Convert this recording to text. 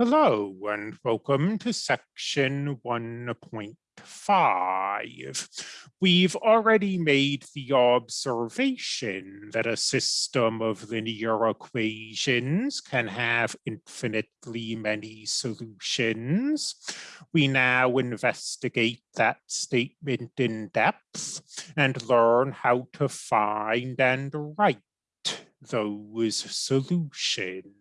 Hello and welcome to section 1.5. We've already made the observation that a system of linear equations can have infinitely many solutions. We now investigate that statement in depth and learn how to find and write those solutions.